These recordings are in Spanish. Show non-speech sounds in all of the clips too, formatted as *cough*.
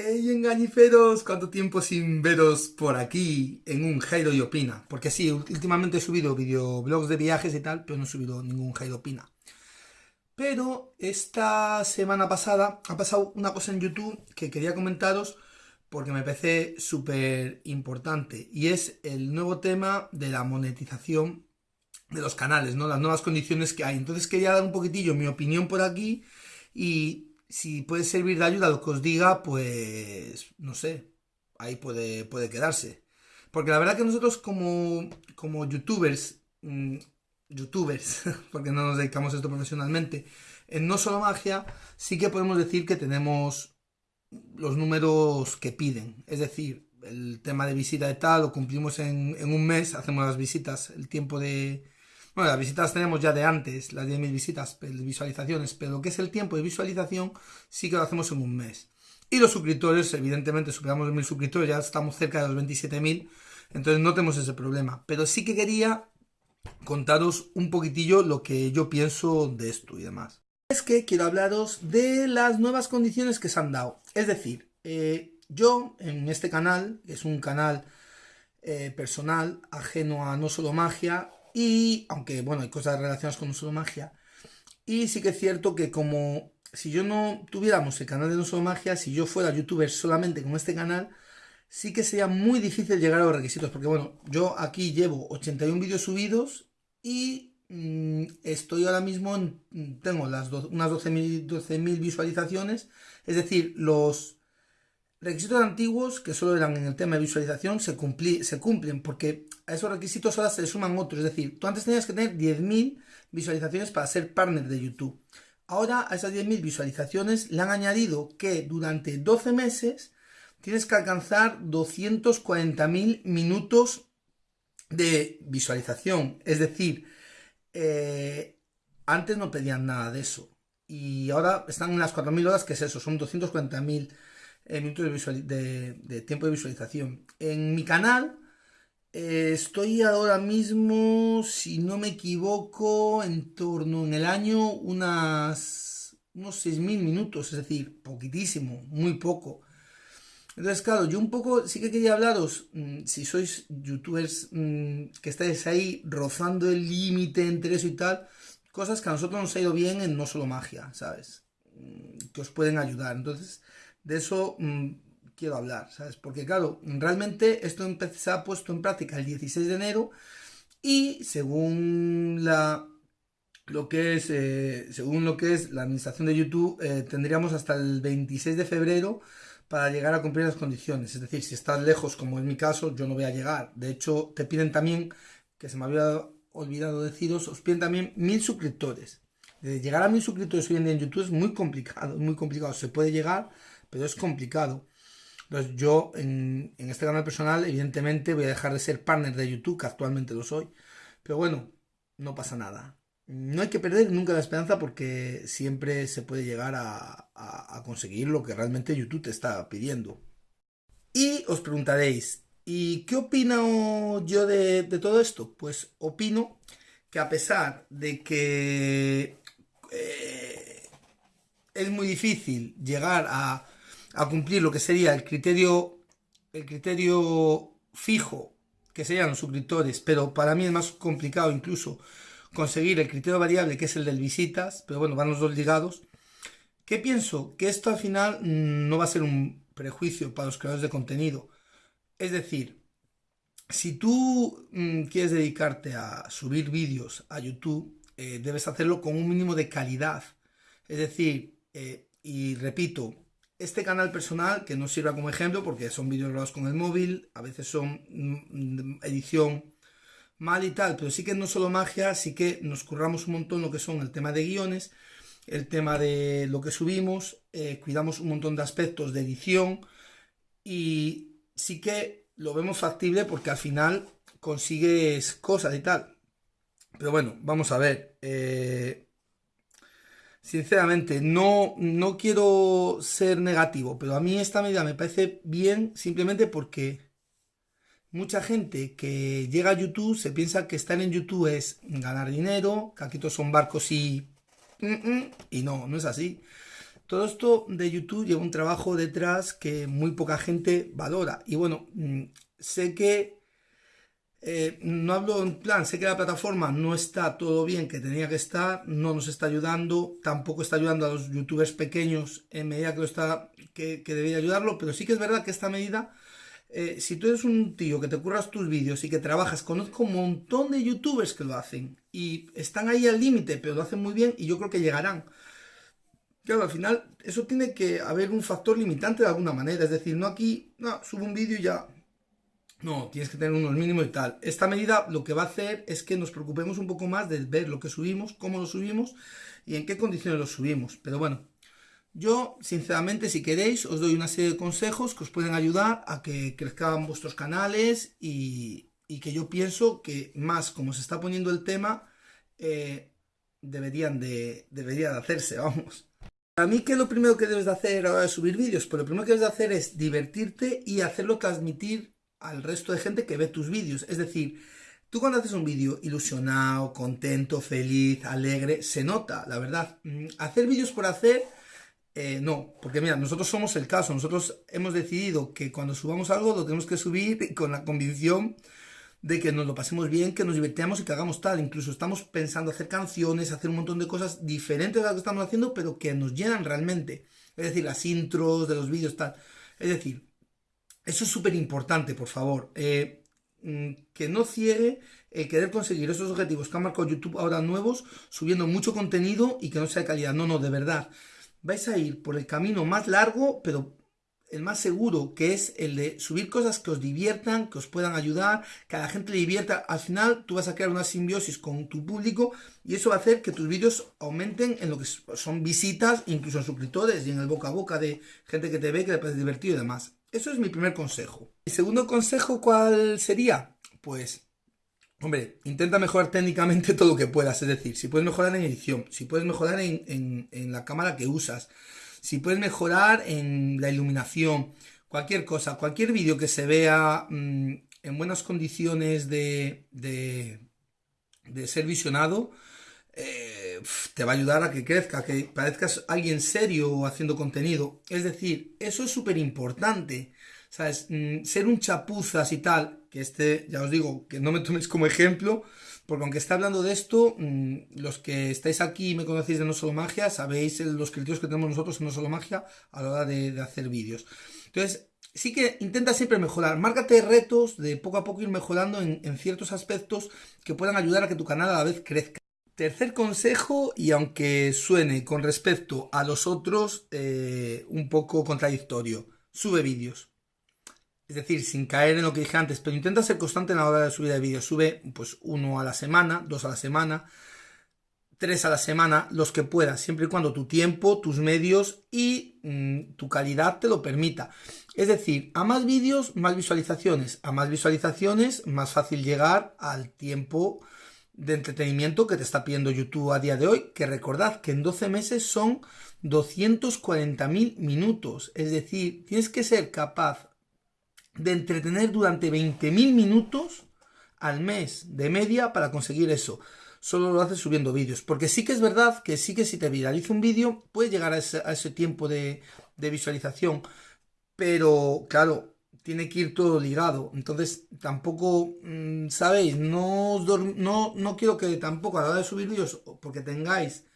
¡Ey, engañiferos! ¿Cuánto tiempo sin veros por aquí en un Jairo y Opina? Porque sí, últimamente he subido videoblogs de viajes y tal, pero no he subido ningún Jairo Opina. Pero esta semana pasada ha pasado una cosa en YouTube que quería comentaros porque me parece súper importante y es el nuevo tema de la monetización de los canales, ¿no? Las nuevas condiciones que hay. Entonces quería dar un poquitillo mi opinión por aquí y si puede servir de ayuda lo que os diga, pues no sé, ahí puede, puede quedarse. Porque la verdad que nosotros como, como youtubers, mm, youtubers, *laughs* porque no nos dedicamos a esto profesionalmente, en No Solo Magia sí que podemos decir que tenemos los números que piden. Es decir, el tema de visita de tal lo cumplimos en, en un mes, hacemos las visitas, el tiempo de, bueno, las visitas tenemos ya de antes, las 10.000 visitas, visualizaciones, pero lo que es el tiempo de visualización sí que lo hacemos en un mes. Y los suscriptores, evidentemente, superamos los 1.000 suscriptores, ya estamos cerca de los 27.000, entonces no tenemos ese problema. Pero sí que quería contaros un poquitillo lo que yo pienso de esto y demás. Es que quiero hablaros de las nuevas condiciones que se han dado. Es decir, eh, yo en este canal, que es un canal eh, personal, ajeno a no solo magia, y, aunque bueno, hay cosas relacionadas con no magia. Y sí que es cierto que como si yo no tuviéramos el canal de no magia, si yo fuera youtuber solamente con este canal, sí que sería muy difícil llegar a los requisitos. Porque bueno, yo aquí llevo 81 vídeos subidos y mm, estoy ahora mismo, en, tengo las unas 12.000 12 visualizaciones. Es decir, los requisitos antiguos, que solo eran en el tema de visualización, se, se cumplen, porque a esos requisitos ahora se le suman otros. Es decir, tú antes tenías que tener 10.000 visualizaciones para ser partner de YouTube. Ahora a esas 10.000 visualizaciones le han añadido que durante 12 meses tienes que alcanzar 240.000 minutos de visualización. Es decir, eh, antes no pedían nada de eso. Y ahora están en las 4.000 horas, que es eso, son 240.000 minutos de, tiempo de visualización. En mi canal eh, estoy ahora mismo, si no me equivoco, en torno en el año unas, unos 6.000 minutos, es decir, poquitísimo, muy poco. Entonces, claro, yo un poco sí que quería hablaros, mm, si sois youtubers mm, que estáis ahí rozando el límite entre eso y tal, cosas que a nosotros nos ha ido bien en no solo magia, ¿sabes? Mm, que os pueden ayudar. Entonces, de eso mm, quiero hablar, ¿sabes? Porque claro, realmente esto se ha puesto en práctica el 16 de enero y según la lo que es eh, según lo que es la administración de YouTube eh, tendríamos hasta el 26 de febrero para llegar a cumplir las condiciones. Es decir si estás lejos como es mi caso yo no voy a llegar. De hecho te piden también que se me había olvidado deciros os piden también mil suscriptores. De llegar a mil suscriptores hoy en día en YouTube es muy complicado muy complicado. Se puede llegar pero es complicado. Entonces yo en, este canal personal evidentemente voy a dejar de ser partner de YouTube, que actualmente lo soy, pero bueno, no pasa nada. No hay que perder nunca la esperanza porque siempre se puede llegar a, conseguir lo que realmente YouTube te está pidiendo. Y os preguntaréis, ¿y qué opino yo de, todo esto? Pues opino que a pesar de que eh, es muy difícil llegar a a cumplir lo que sería el criterio, el criterio fijo, que serían los suscriptores, pero para mí es más complicado incluso conseguir el criterio variable, que es el del visitas, pero bueno, van los dos ligados. ¿Qué pienso? Que esto al final no va a ser un prejuicio para los creadores de contenido. Es decir, si tú mm, quieres dedicarte a subir vídeos a YouTube, eh, debes hacerlo con un mínimo de calidad. Es decir, eh, y repito, este canal personal, que no sirva como ejemplo porque son vídeos grabados con el móvil, a veces son mm, edición mal y tal, pero sí que no solo magia, sí que nos curramos un montón lo que son el tema de guiones, el tema de lo que subimos, eh, cuidamos un montón de aspectos de edición y sí que lo vemos factible porque al final consigues cosas y tal. Pero bueno, vamos a ver. Eh, Sinceramente, no, no quiero ser negativo, pero a mí esta medida me parece bien simplemente porque mucha gente que llega a YouTube se piensa que estar en YouTube es ganar dinero, que aquí todos son barcos y... y no, no es así. todo esto de YouTube lleva un trabajo detrás que muy poca gente valora. Y bueno, mm, sé que eh, no hablo en plan, sé que la plataforma no está todo bien que tenía que estar, no nos está ayudando, tampoco está ayudando a los youtubers pequeños en medida que, está, que, debería ayudarlo, pero sí que es verdad que esta medida, eh, si tú eres un tío que te curras tus vídeos y que trabajas, conozco un montón de youtubers que lo hacen y están ahí al límite, pero lo hacen muy bien y yo creo que llegarán. Claro, al final eso tiene que haber un factor limitante de alguna manera. Es decir, no aquí, no, subo un vídeo y ya. No, tienes que tener unos mínimos y tal. Esta medida lo que va a hacer es que nos preocupemos un poco más de ver lo que subimos, cómo lo subimos y en qué condiciones lo subimos. Pero bueno, yo sinceramente si queréis os doy una serie de consejos que os pueden ayudar a que crezcan vuestros canales y, que yo pienso que más como se está poniendo el tema, eh, deberían, de, debería de hacerse, *laughs* vamos. A mí, ¿qué es lo primero que debes de hacer a de subir vídeos? Pues lo primero que debes de hacer es divertirte y hacerlo transmitir al resto de gente que ve tus vídeos. Es decir, tú cuando haces un vídeo ilusionado, contento, feliz, alegre, se nota, la verdad. Mm, hacer vídeos por hacer, eh, no, porque mira, nosotros somos el caso, nosotros hemos decidido que cuando subamos algo lo tenemos que subir *laughs* con la convicción de que nos lo pasemos bien, que nos divertamos y que hagamos tal. Incluso estamos pensando hacer canciones, hacer un montón de cosas diferentes a las que estamos haciendo, pero que nos llenan realmente. Es decir, las intros de los vídeos, tal. Es decir, eso es súper importante, por favor. Eh, mm, que no ciegue el querer conseguir esos objetivos que ha marcado YouTube ahora nuevos, subiendo mucho contenido y que no sea de calidad. No, no, de verdad. Vais a ir por el camino más largo, pero el más seguro, que es el de subir cosas que os diviertan, que os puedan ayudar, que a la gente le divierta. Al final tú vas a crear una simbiosis con tu público y eso va a hacer que tus vídeos aumenten en lo que son visitas, incluso en suscriptores y en el boca a boca de gente que te ve, que le parece divertido y demás. Eso es mi primer consejo. ¿Y segundo consejo cuál sería? Pues, hombre, intenta mejorar técnicamente todo lo que puedas. Es decir, si puedes mejorar en edición, si puedes mejorar en, en la cámara que usas, si puedes mejorar en la iluminación, cualquier cosa, cualquier vídeo que se vea mm, en buenas condiciones de, de, ser visionado, eh, te va a ayudar a que crezca, que parezcas alguien serio haciendo contenido. Es decir, eso es súper importante. ¿Sabes? Mm, ser un chapuzas y tal, que este, ya os digo, que no me toméis como ejemplo, porque aunque está hablando de esto, mm, los que estáis aquí y me conocéis de No Solo Magia, sabéis los criterios que tenemos nosotros en No Solo Magia a la hora de, hacer vídeos. Entonces, sí que intenta siempre mejorar. Márcate retos de poco a poco ir mejorando en, ciertos aspectos que puedan ayudar a que tu canal a la vez crezca. Tercer consejo, y aunque suene con respecto a los otros eh, un poco contradictorio, sube vídeos. Es decir, sin caer en lo que dije antes, pero intenta ser constante en la hora de subida de vídeos. Sube pues uno a la semana, dos a la semana, tres a la semana, los que puedas, siempre y cuando tu tiempo, tus medios y mm, tu calidad te lo permita. Es decir, a más vídeos, más visualizaciones. A más visualizaciones, más fácil llegar al tiempo de entretenimiento que te está pidiendo YouTube a día de hoy, que recordad que en 12 meses son 240.000 minutos. Es decir, tienes que ser capaz de entretener durante 20.000 minutos al mes de media para conseguir eso. Solo lo haces subiendo vídeos. Porque sí que es verdad que sí que si te viraliza un vídeo, puedes llegar a ese, tiempo de, visualización. Pero, claro, tiene que ir todo ligado. Entonces, tampoco, mm, ¿sabéis? No, no, no quiero que tampoco a la hora de subir vídeos, porque tengáis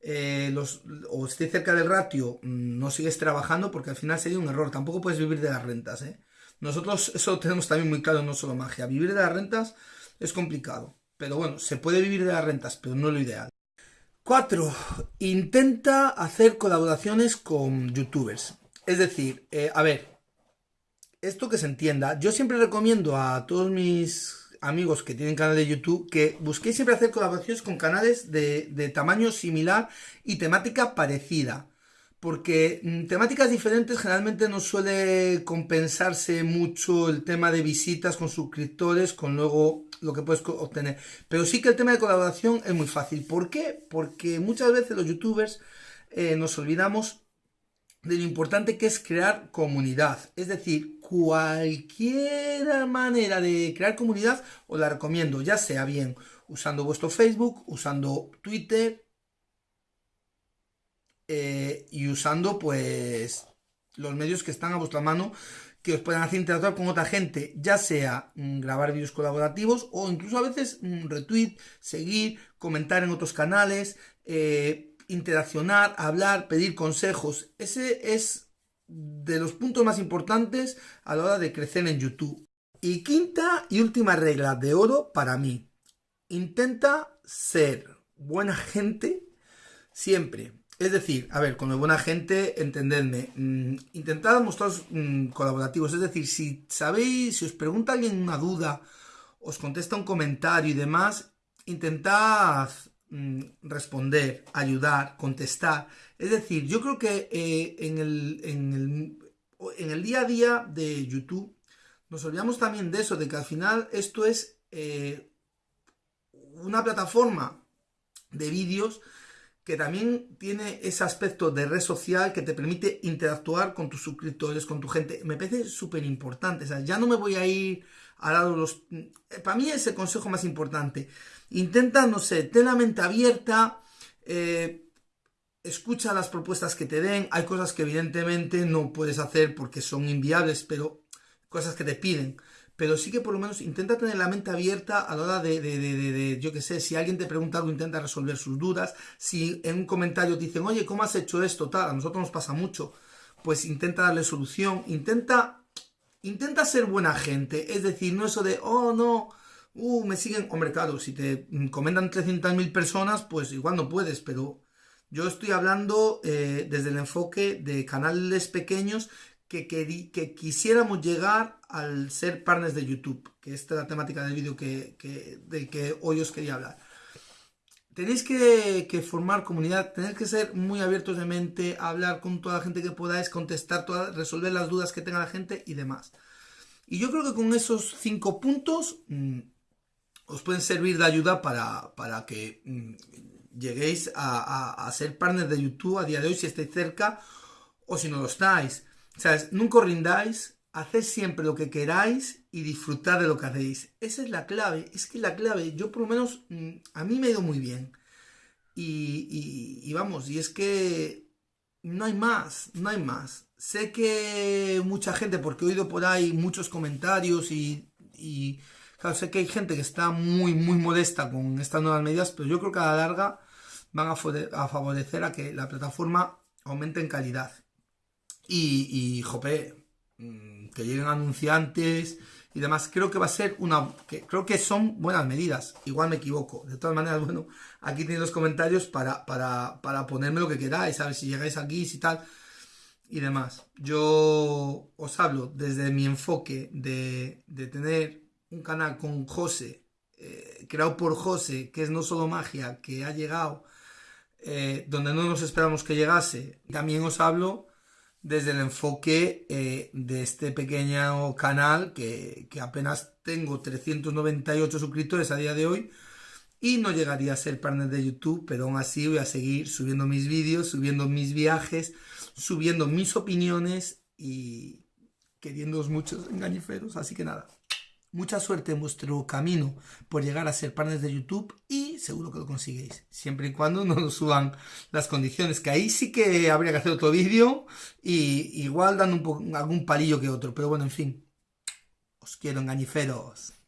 eh, los, o esté cerca del ratio, mm, no sigues trabajando, porque al final sería un error. Tampoco puedes vivir de las rentas, ¿eh? Nosotros eso lo tenemos también muy claro, no solo magia. Vivir de las rentas es complicado. Pero bueno, se puede vivir de las rentas, pero no lo ideal. 4. Intenta hacer colaboraciones con youtubers. Es decir, eh, a ver, esto que se entienda, yo siempre recomiendo a todos mis amigos que tienen canal de YouTube que busquéis siempre hacer colaboraciones con canales de, de tamaño similar y temática parecida porque mm, temáticas diferentes generalmente no suele compensarse mucho el tema de visitas con suscriptores con luego lo que puedes obtener. Pero sí que el tema de colaboración es muy fácil. ¿Por qué? Porque muchas veces los youtubers eh, nos olvidamos de lo importante que es crear comunidad. Es decir, cualquier manera de crear comunidad os la recomiendo, ya sea bien usando vuestro Facebook, usando Twitter, eh, y usando pues los medios que están a vuestra mano que os puedan hacer interactuar con otra gente, ya sea mm, grabar vídeos colaborativos o incluso a veces mm, retweet, seguir, comentar en otros canales, eh, interaccionar, hablar, pedir consejos. Ese es de los puntos más importantes a la hora de crecer en YouTube. Y quinta y última regla de oro para mí. Intenta ser buena gente siempre. Es decir, a ver, con buena gente, entendedme, mm, intentad mostraros mm, colaborativos. Es decir, si sabéis, si os pregunta alguien una duda, os contesta un comentario y demás, intentad mm, responder, ayudar, contestar. Es decir, yo creo que eh, en, el, día a día de YouTube nos olvidamos también de eso, de que al final esto es eh, una plataforma de vídeos que también tiene ese aspecto de red social que te permite interactuar con tus suscriptores, con tu gente. Me parece súper importante. O sea, ya no me voy a ir a dar los... Para mí es el consejo más importante. Intenta, no sé, ten la mente abierta, eh, escucha las propuestas que te den. Hay cosas que evidentemente no puedes hacer porque son inviables, pero cosas que te piden. Pero sí que por lo menos intenta tener la mente abierta a la hora de, de, de, de yo qué sé, si alguien te pregunta algo, intenta resolver sus dudas, si en un comentario te dicen, oye, ¿cómo has hecho esto? Tal, a nosotros nos pasa mucho, pues intenta darle solución, intenta, intenta ser buena gente, es decir, no eso de, oh, no, uh, me siguen, hombre, claro, si te comentan 300.000 personas, pues igual no puedes, pero... Yo estoy hablando eh, desde el enfoque de canales pequeños que, que, quisiéramos llegar al ser partners de YouTube, que esta es la temática del vídeo que, del que hoy os quería hablar. Tenéis que, formar comunidad, tenéis que ser muy abiertos de mente, hablar con toda la gente que podáis, contestar, todas, resolver las dudas que tenga la gente y demás. Y yo creo que con esos cinco puntos mm, os pueden servir de ayuda para, para que mm, lleguéis a, ser partners de YouTube a día de hoy si estáis cerca o si no lo estáis. ¿Sabes? Nunca os rindáis, haced siempre lo que queráis y disfrutad de lo que hacéis. Esa es la clave, es que la clave, yo por lo menos, mm, a mí me ha ido muy bien. Y, vamos, y es que no hay más, no hay más. Sé que mucha gente, porque he oído por ahí muchos comentarios y, y claro, sé que hay gente que está muy, muy modesta con estas nuevas medidas, pero yo creo que a la larga van a favorecer a que la plataforma aumente en calidad. Y, y jope, mm, que lleguen anunciantes y demás. Creo que va a ser una... Creo que son buenas medidas. Igual me equivoco. De todas maneras, *laughs* bueno, aquí tenéis los comentarios para, para, para ponerme lo que queráis, ver Si llegáis aquí, si tal y demás. Yo os hablo desde mi enfoque de, de tener un canal con José, eh, creado por José, que es no solo magia, que ha llegado eh, donde no nos esperamos que llegase. También os hablo desde el enfoque eh, de este pequeño canal que, apenas tengo 398 suscriptores a día de hoy y no llegaría a ser partner de YouTube, pero aún así voy a seguir subiendo mis vídeos, subiendo mis viajes, subiendo mis opiniones y queriéndoos muchos engañiferos, así que nada. Mucha suerte en vuestro camino por llegar a ser partners de YouTube y seguro que lo conseguís, siempre y cuando no nos suban las condiciones, que ahí sí que habría que hacer otro vídeo y igual dando un algún palillo que otro, pero bueno, en fin, os quiero engañiferos.